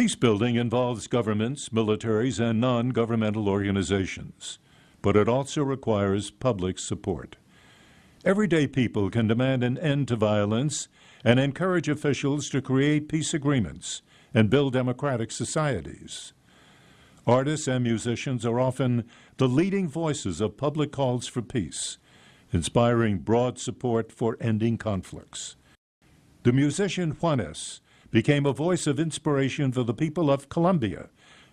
Peace building involves governments, militaries, and non governmental organizations, but it also requires public support. Everyday people can demand an end to violence and encourage officials to create peace agreements and build democratic societies. Artists and musicians are often the leading voices of public calls for peace, inspiring broad support for ending conflicts. The musician Juanes became a voice of inspiration for the people of Colombia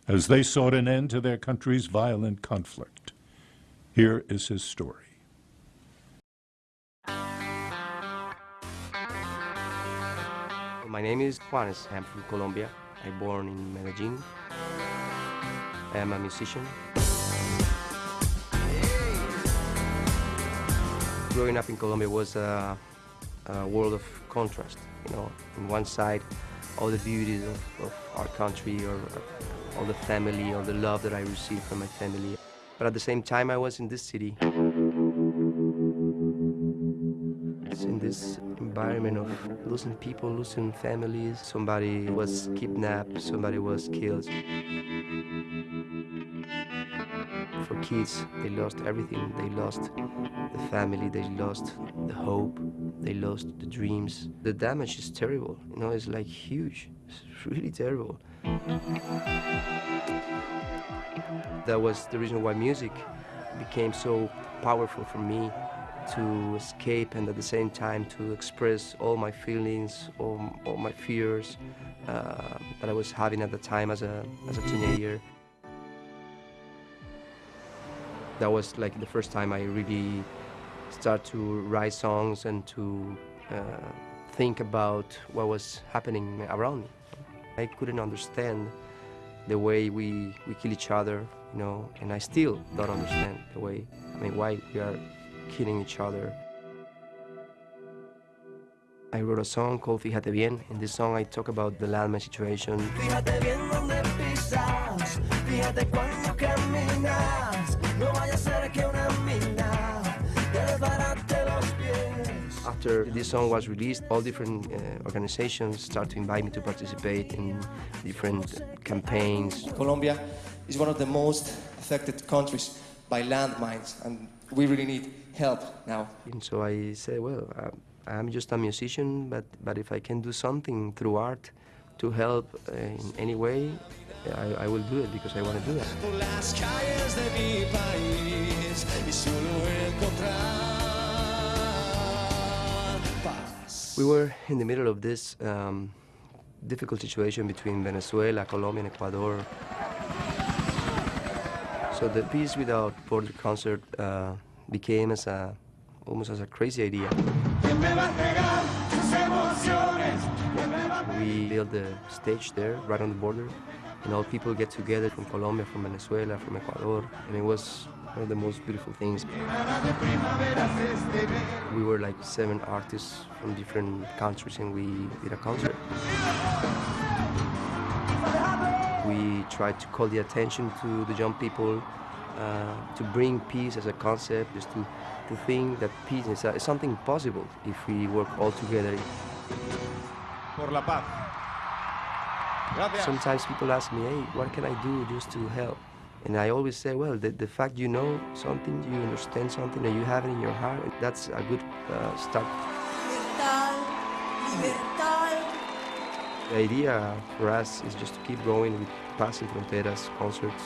as they sought an end to their country's violent conflict. Here is his story. My name is Juanes. I'm from Colombia. I born in Medellin. I am a musician. Growing up in Colombia was a, a world of contrast. You know, on one side, all the beauties of, of our country, or, all the family, all the love that I received from my family. But at the same time, I was in this city. It's in this environment of losing people, losing families. Somebody was kidnapped, somebody was killed. For kids, they lost everything. They lost the family, they lost the hope, they lost the dreams. The damage is terrible, you know, it's like huge. It's really terrible. That was the reason why music became so powerful for me to escape and at the same time to express all my feelings, all, all my fears uh, that I was having at the time as a, as a teenager. That was like the first time I really start to write songs and to uh, think about what was happening around me. I couldn't understand the way we, we kill each other, you know, and I still don't understand the way, I mean, why we are killing each other. I wrote a song called Fíjate Bien. In this song, I talk about the landmine situation. Fíjate bien donde pisas, fíjate cuando caminas, no vaya a ser que After this song was released, all different uh, organizations start to invite me to participate in different campaigns. Colombia is one of the most affected countries by landmines, and we really need help now. And so I said, well, uh, I'm just a musician, but, but if I can do something through art to help uh, in any way, I, I will do it because I want to do that. We were in the middle of this um, difficult situation between Venezuela, Colombia, and Ecuador. So the Peace Without Border concert uh, became as a almost as a crazy idea. We built the stage there, right on the border, and all people get together from Colombia, from Venezuela, from Ecuador, and it was one of the most beautiful things. We were like seven artists from different countries, and we did a concert. We tried to call the attention to the young people uh, to bring peace as a concept, just to, to think that peace is, is something possible if we work all together. Por la paz. Gracias. Sometimes people ask me, hey, what can I do just to help? And I always say, well, the, the fact you know something, you understand something, and you have it in your heart, that's a good uh, start. The idea for us is just to keep going with Paz Sin Fronteras concerts.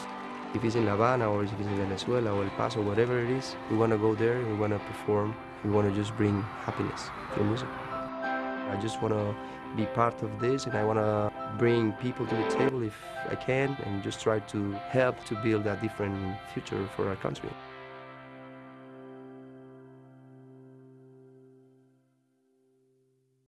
If it's in La Habana or if it's in Venezuela or El Paso, whatever it is, we want to go there, we want to perform, we want to just bring happiness through music. I just want to be part of this and I want to bring people to the table if I can and just try to help to build a different future for our country.